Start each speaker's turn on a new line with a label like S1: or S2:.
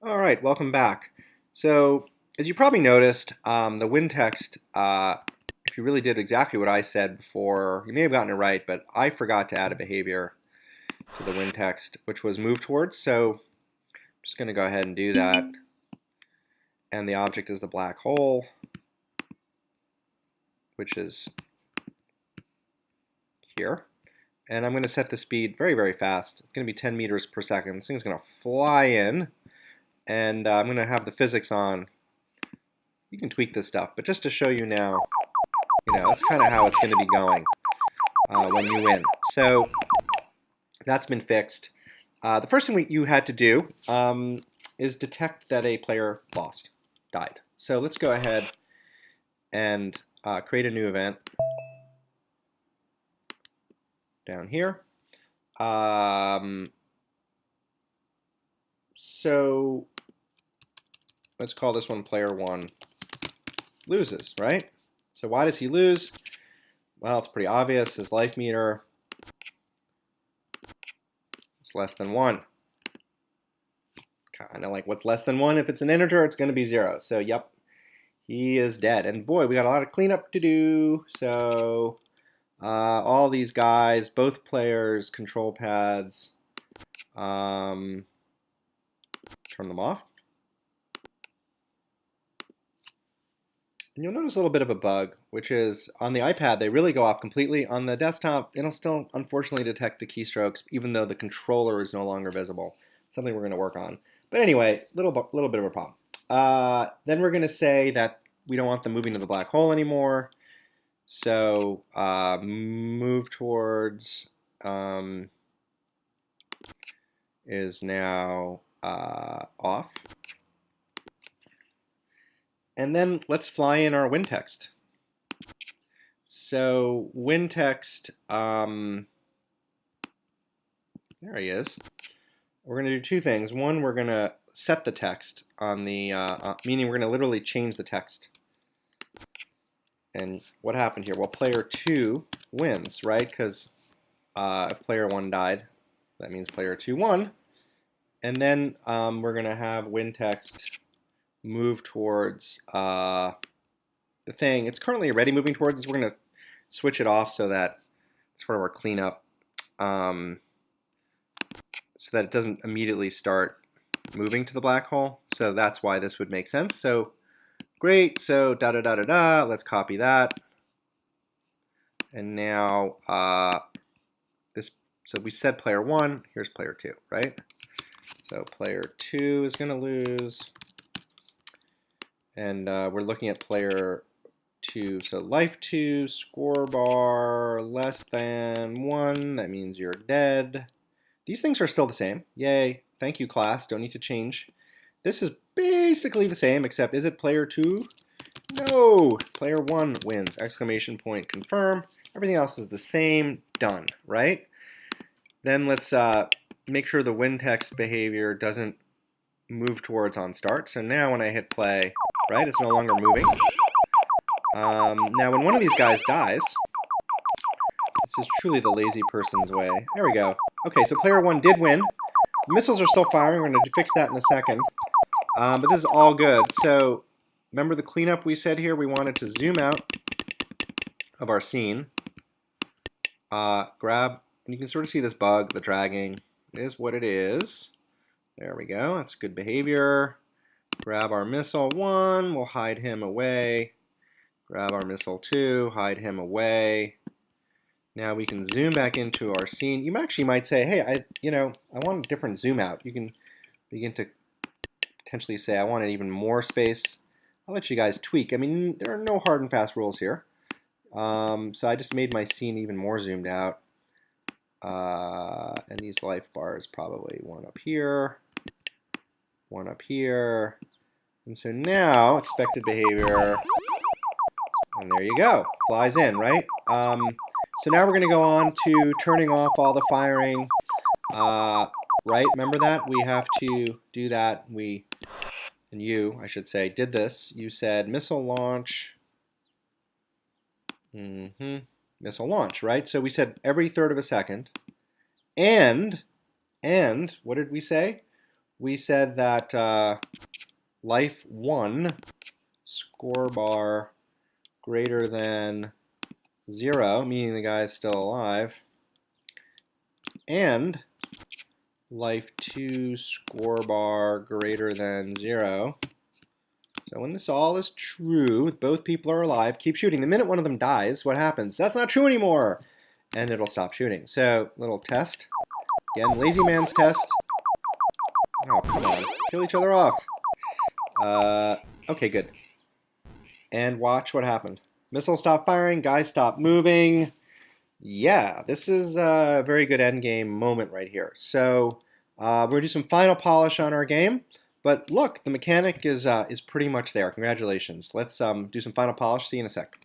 S1: All right, welcome back. So, as you probably noticed, um, the win text, uh, if you really did exactly what I said before, you may have gotten it right, but I forgot to add a behavior to the win text, which was move towards. So, I'm just going to go ahead and do that. And the object is the black hole, which is here. And I'm going to set the speed very, very fast. It's going to be 10 meters per second. This thing's going to fly in and uh, I'm going to have the physics on. You can tweak this stuff, but just to show you now, you know, that's kind of how it's going to be going uh, when you win. So that's been fixed. Uh, the first thing we, you had to do um, is detect that a player lost, died. So let's go ahead and uh, create a new event down here. Um, so let's call this one player one loses, right? So why does he lose? Well, it's pretty obvious. His life meter is less than one. Kind of like what's less than one? If it's an integer, it's going to be zero. So, yep, he is dead. And boy, we got a lot of cleanup to do. So, uh, all these guys, both players, control pads, um, turn them off. And you'll notice a little bit of a bug, which is on the iPad, they really go off completely. On the desktop, it'll still unfortunately detect the keystrokes, even though the controller is no longer visible. Something we're going to work on. But anyway, little, little bit of a problem. Uh, then we're going to say that we don't want them moving to the black hole anymore. So uh, move towards um, is now uh, off. And then let's fly in our win text. So win text, um, there he is. We're going to do two things. One, we're going to set the text on the, uh, uh, meaning we're going to literally change the text. And what happened here? Well, player two wins, right? Because uh, if player one died, that means player two won. And then um, we're going to have win text move towards uh, the thing. It's currently already moving towards us. We're going to switch it off so that it's part of our cleanup um, so that it doesn't immediately start moving to the black hole. So that's why this would make sense. So great. So da da da da da. Let's copy that. And now uh, this. So we said player one. Here's player two, right? So player two is going to lose and uh, we're looking at player two. So life two, score bar less than one. That means you're dead. These things are still the same. Yay. Thank you, class. Don't need to change. This is basically the same, except is it player two? No. Player one wins. Exclamation point confirm. Everything else is the same. Done, right? Then let's uh, make sure the win text behavior doesn't move towards on start. So now when I hit play, right? It's no longer moving. Um, now, when one of these guys dies, this is truly the lazy person's way. There we go. Okay, so player one did win. The missiles are still firing. We're going to fix that in a second. Um, but this is all good. So remember the cleanup we said here? We wanted to zoom out of our scene. Uh, grab, and you can sort of see this bug, the dragging. It is what it is. There we go. That's good behavior. Grab our missile one, we'll hide him away. Grab our missile two, hide him away. Now we can zoom back into our scene. You actually might say, hey, I, you know, I want a different zoom out. You can begin to potentially say, I wanted even more space. I'll let you guys tweak. I mean, there are no hard and fast rules here. Um, so I just made my scene even more zoomed out. Uh, and these life bars probably one up here, one up here, and so now, expected behavior, and there you go, flies in, right? Um, so now we're going to go on to turning off all the firing, uh, right? Remember that? We have to do that. We, and you, I should say, did this. You said missile launch, mm -hmm, missile launch, right? So we said every third of a second, and, and, what did we say? we said that uh, life 1 score bar greater than 0, meaning the guy is still alive, and life 2 score bar greater than 0. So when this all is true, both people are alive, keep shooting. The minute one of them dies, what happens? That's not true anymore! And it'll stop shooting. So, little test. Again, lazy man's test. Oh, come on. Kill each other off. Uh, okay, good. And watch what happened. Missile stop firing, guys stop moving. Yeah, this is a very good endgame moment right here. So uh, we're going to do some final polish on our game. But look, the mechanic is, uh, is pretty much there. Congratulations. Let's um, do some final polish. See you in a sec.